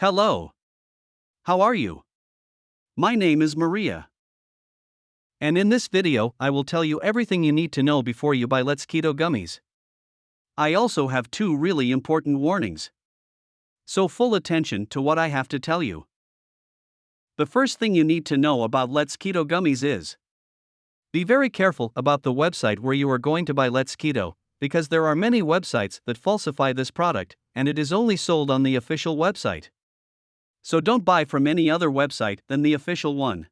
Hello. How are you? My name is Maria. And in this video, I will tell you everything you need to know before you buy Let's Keto Gummies. I also have two really important warnings. So, full attention to what I have to tell you. The first thing you need to know about Let's Keto Gummies is Be very careful about the website where you are going to buy Let's Keto, because there are many websites that falsify this product, and it is only sold on the official website. So don't buy from any other website than the official one.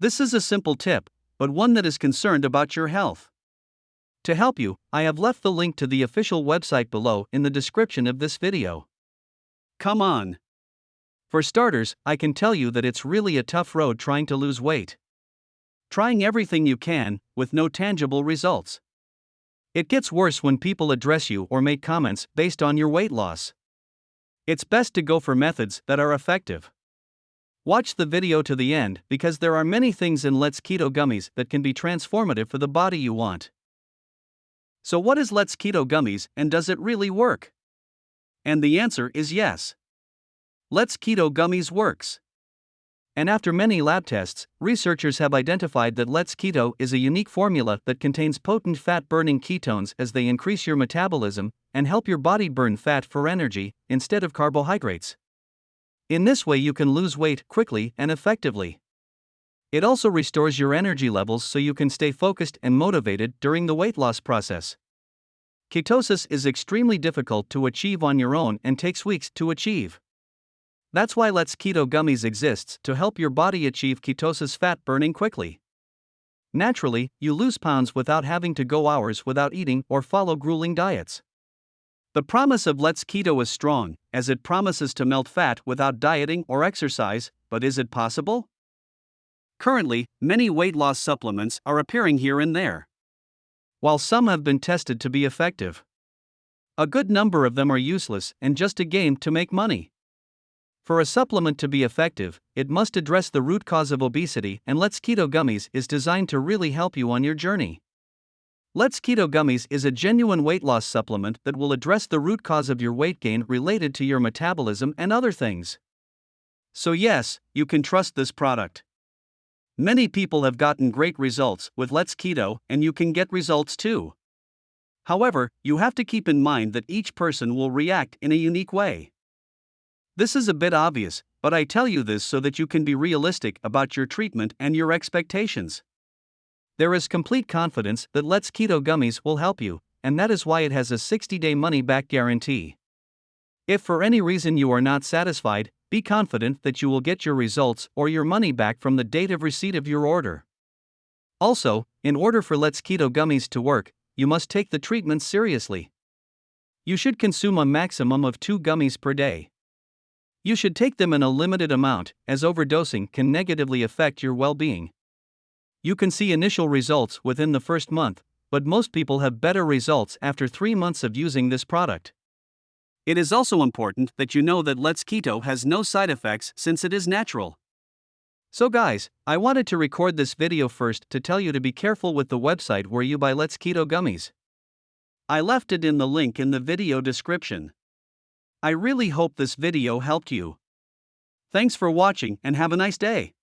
This is a simple tip, but one that is concerned about your health. To help you, I have left the link to the official website below in the description of this video. Come on! For starters, I can tell you that it's really a tough road trying to lose weight. Trying everything you can, with no tangible results. It gets worse when people address you or make comments based on your weight loss. It's best to go for methods that are effective. Watch the video to the end because there are many things in Let's Keto Gummies that can be transformative for the body you want. So, what is Let's Keto Gummies and does it really work? And the answer is yes. Let's Keto Gummies works. And after many lab tests, researchers have identified that Let's Keto is a unique formula that contains potent fat burning ketones as they increase your metabolism and help your body burn fat for energy instead of carbohydrates. In this way, you can lose weight quickly and effectively. It also restores your energy levels so you can stay focused and motivated during the weight loss process. Ketosis is extremely difficult to achieve on your own and takes weeks to achieve. That's why Let's Keto Gummies exists to help your body achieve ketosis fat burning quickly. Naturally, you lose pounds without having to go hours without eating or follow grueling diets. The promise of Let's Keto is strong, as it promises to melt fat without dieting or exercise, but is it possible? Currently, many weight loss supplements are appearing here and there. While some have been tested to be effective, a good number of them are useless and just a game to make money. For a supplement to be effective, it must address the root cause of obesity, and Let's Keto Gummies is designed to really help you on your journey. Let's Keto Gummies is a genuine weight loss supplement that will address the root cause of your weight gain related to your metabolism and other things. So, yes, you can trust this product. Many people have gotten great results with Let's Keto, and you can get results too. However, you have to keep in mind that each person will react in a unique way. This is a bit obvious, but I tell you this so that you can be realistic about your treatment and your expectations. There is complete confidence that Let's Keto Gummies will help you, and that is why it has a 60 day money back guarantee. If for any reason you are not satisfied, be confident that you will get your results or your money back from the date of receipt of your order. Also, in order for Let's Keto Gummies to work, you must take the treatment seriously. You should consume a maximum of two gummies per day. You should take them in a limited amount, as overdosing can negatively affect your well being. You can see initial results within the first month, but most people have better results after three months of using this product. It is also important that you know that Let's Keto has no side effects since it is natural. So, guys, I wanted to record this video first to tell you to be careful with the website where you buy Let's Keto gummies. I left it in the link in the video description. I really hope this video helped you. Thanks for watching and have a nice day.